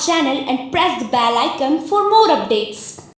channel and press the bell icon for more updates.